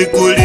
écoulés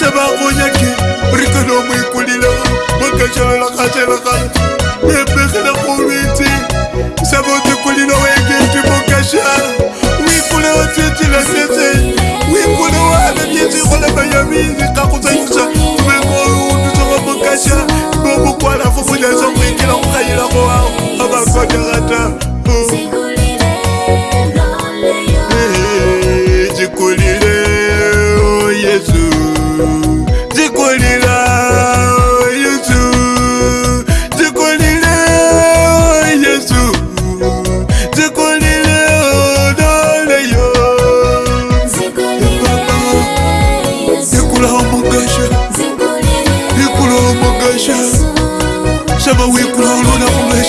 se ba gonya ke re ke no mo ikolile mo ke tshelela ka tshelela ka e be ke le go bitse se bo te kolile o e ke ke mo ke sha o ikole o tshetse le tshetse o ikole o a le tshetse go le ba ya mini ka go tsa yusa me go o di tsoga mo ke sha mo bo kwala fo fo ja sa mo ikela go ka ila go wa ba ba go ja ga ta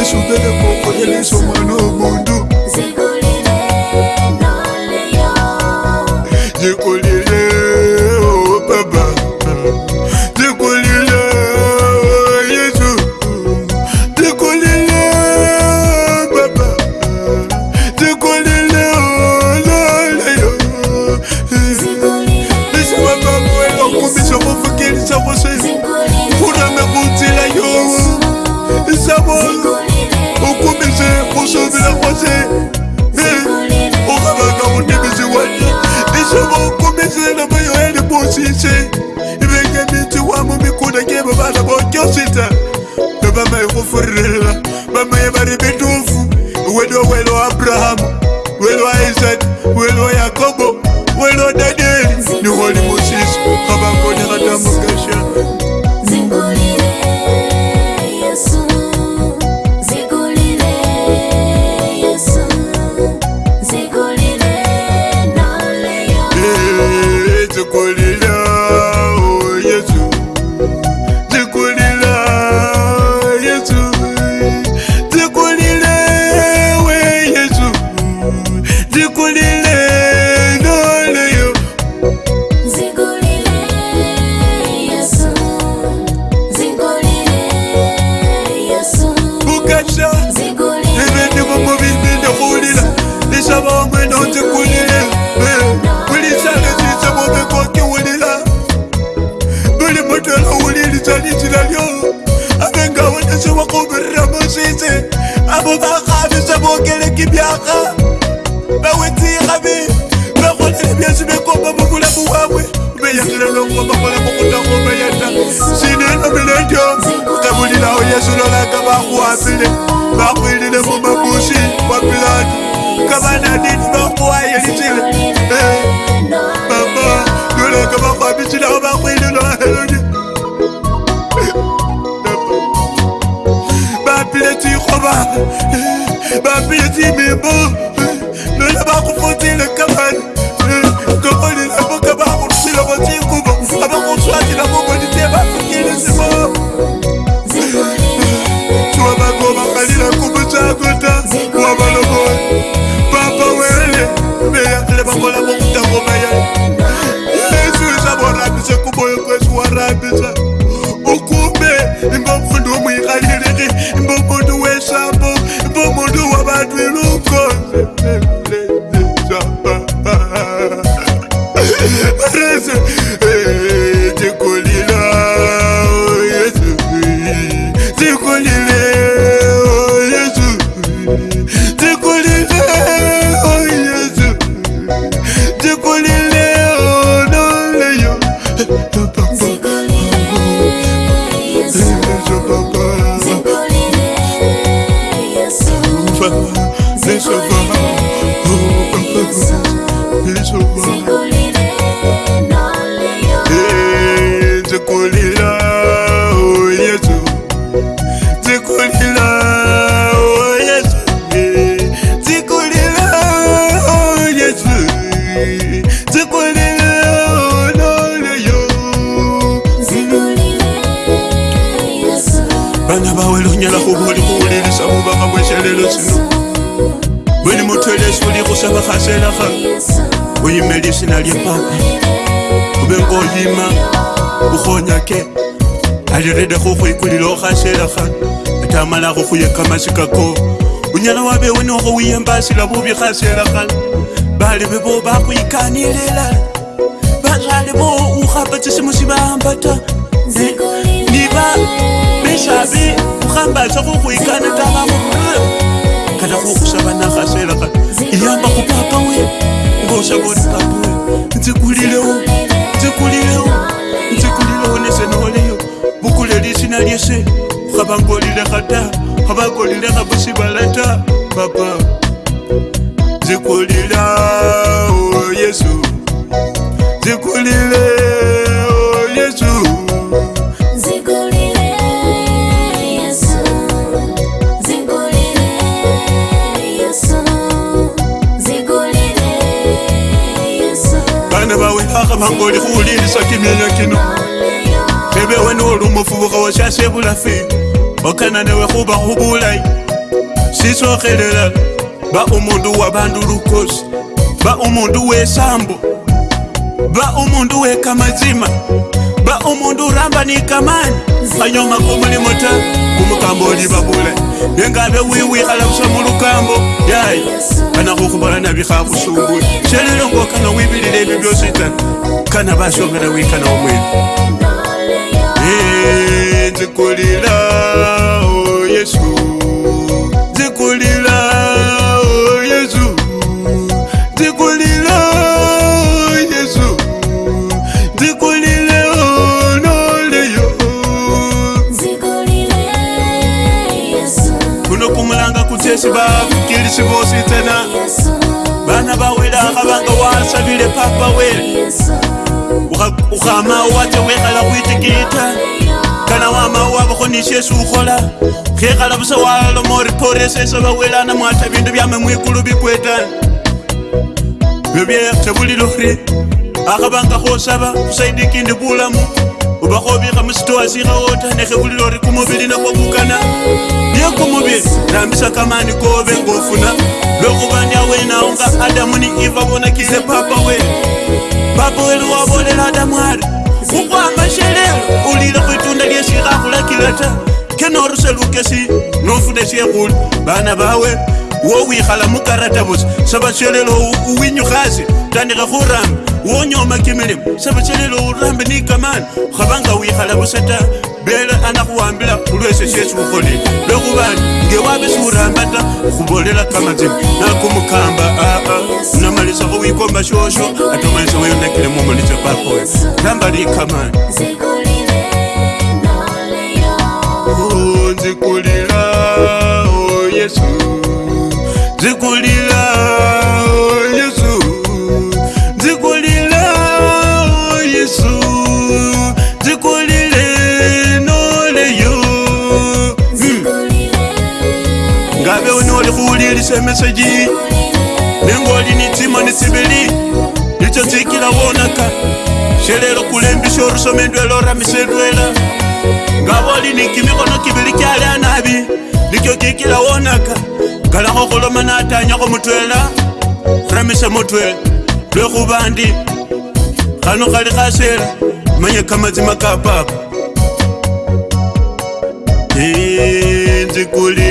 Yesu tele koko, oh, ele so mano oh, mundu vuelo, vuelo a Abraham, vuelo a Isaac, vuelo a bokakgabe sa bookele ke bjaga ba wetse gabe ba gotlhe bja se bekopa mo bula bowagwe obeya selelongo bagola go gota go beyata seneno meledio ka bodilao ya selolaka ba go apele ba kgwedile mo mabosi wa pilato ka banadini ba goae Love kweleswulikusakakhaselaha uyimelisina lyepapa kube ngoyima ukhonya ke alirendekho ukhwikulila okhaselaha atamalakho khuyekamasikako unyala wabewe nokho wiyembasila bubi khaselaha bali bebo bakhwikanilila bazali bo ukhamba tsisimu sibahamba ta niba besabi ukhambasa khukhwikana takamo kana kuokusavanakasveraka iyamba kupapawe ngoshavori pambue nzikulilewo nzikulilewo nzikulilewo nesenoleyo vukule lisina lyese ukavangolileka ta kavagolileka vusivala ta papa nzikulilao oh yesu nzikulilewo bulafe okana newe khuba khubulayi sisokhelela ba umundu wa bandu lukosi ba umundu wesambo ba umundu wekamazima ba umundu ramba ni kamani anyoma kumulimota kumukambo oli babula nengabe wiwikhala busa mulukambo yayi kana khukhubola nabi khakusumbula shelelongokanga wibilile ebyo byositana kana basomela wikana omwene dzikulira o yesu dzikulira o yesu dzikulira o yesu dzikulire o noleyo kuno kumulanga kutesi vavukilisi vosi tena vana vawela kavanga wasavile papa wele ukhama wate wekhala kwitikita kana wama wavakonisesi ukola kekala vusa walomoriporesesa vawelana mwata vindu vyame mwikulu vikweta vyovyetavulilori akavanga kosava kusaidi kindi vulamu uvakovika musitoasikaota nekevulilori kumuvili nakwavukana niyekumuvili rambisa kamani kove ngofuna lwekuvandiawenaonga adamu ni ivavonakile papa we papa weli wavolela adamu ari kugwa amashelela ulile kwitunda lyeshikakhulakileta kenoruselukesi nofuna shekhuli bana bawe wo wikhala mukarata mukaratabus sabashelelo uwinyukhasi tandikha khuramba wonyoma kimilimo sabashelelo urambe ni kamani khabanga wikhala busa ta bela anakhuwambila khulwesyo syesi ukholele lwekhubani wabe siuramba ta khubolela kamazima nakumukamba aa namalisakho wikomba shosho ate omalisa weyonakile mumulitsa pakoyo ramba likamani unzikulira oh, oh yesu ndikulira oh yesu ndikulira oh yesu ndikulire noleyo ngabe unole kuwulilisa emeseji nengoli nitsima nisibeli nico tsikila wonaka shelelo kulembisa orusoma endwela oramisa endwela ngaboli nikimikono kibili kyali anabi nikyo kikila wonaka galakho khuloma natanyakho mutwela ramisa mutwe lwekhuba ndi khano khali khasela manye kamazima ka papa inzikuli